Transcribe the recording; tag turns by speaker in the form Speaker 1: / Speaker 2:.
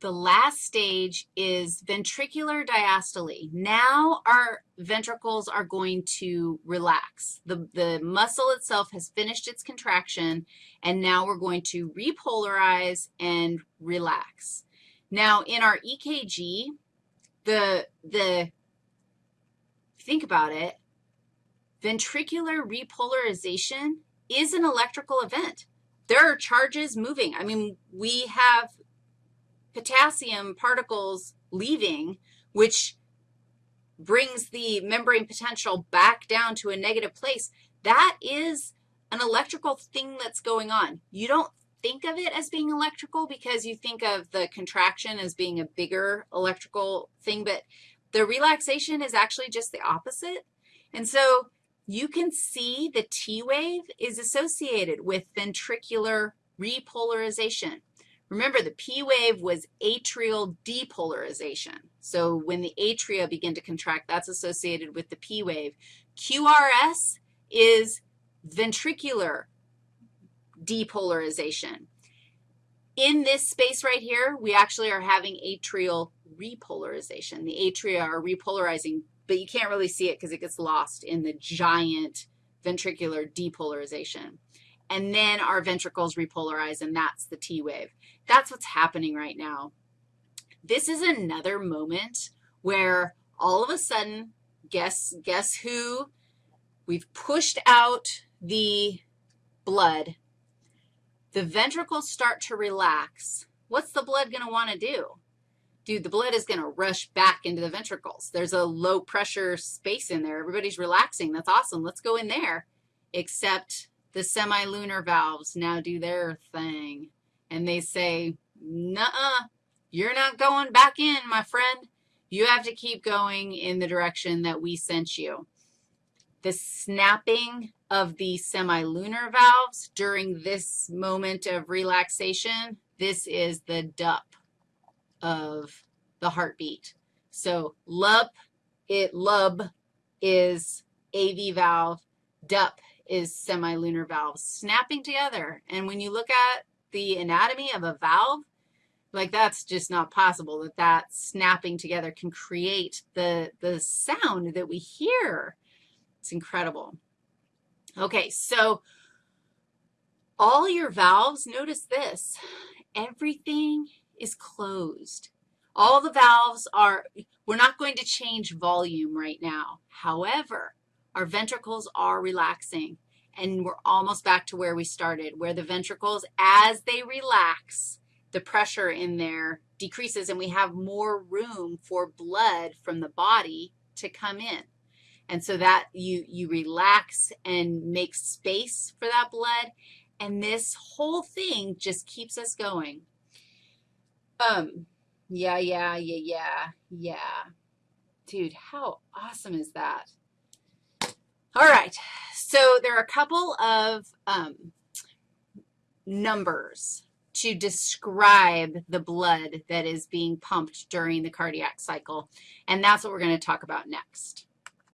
Speaker 1: the last stage is ventricular diastole. Now our ventricles are going to relax. The, the muscle itself has finished its contraction, and now we're going to repolarize and relax. Now, in our EKG, the, the think about it, ventricular repolarization is an electrical event. There are charges moving. I mean, we have potassium particles leaving, which brings the membrane potential back down to a negative place, that is an electrical thing that's going on. You don't think of it as being electrical because you think of the contraction as being a bigger electrical thing, but the relaxation is actually just the opposite. And so you can see the T wave is associated with ventricular repolarization. Remember, the P wave was atrial depolarization. So when the atria begin to contract, that's associated with the P wave. QRS is ventricular depolarization. In this space right here, we actually are having atrial repolarization. The atria are repolarizing, but you can't really see it because it gets lost in the giant ventricular depolarization. And then our ventricles repolarize, and that's the T wave. That's what's happening right now. This is another moment where all of a sudden, guess, guess who? We've pushed out the blood. The ventricles start to relax. What's the blood going to want to do? Dude, the blood is going to rush back into the ventricles. There's a low pressure space in there. Everybody's relaxing. That's awesome. Let's go in there. Except the semilunar valves now do their thing and they say, nuh-uh, you're not going back in, my friend. You have to keep going in the direction that we sent you. The snapping of the semilunar valves during this moment of relaxation, this is the DUP of the heartbeat. So LUP, it LUB is AV valve, DUP is semilunar valves snapping together. And when you look at the anatomy of a valve, like that's just not possible that that snapping together can create the, the sound that we hear. It's incredible. Okay, so all your valves, notice this, everything is closed. All the valves are, we're not going to change volume right now. However, our ventricles are relaxing and we're almost back to where we started, where the ventricles, as they relax, the pressure in there decreases and we have more room for blood from the body to come in. And so that you, you relax and make space for that blood, and this whole thing just keeps us going. Um, yeah, yeah, yeah, yeah, yeah. Dude, how awesome is that? All right, so there are a couple of um, numbers to describe the blood that is being pumped during the cardiac cycle, and that's what we're going to talk about next.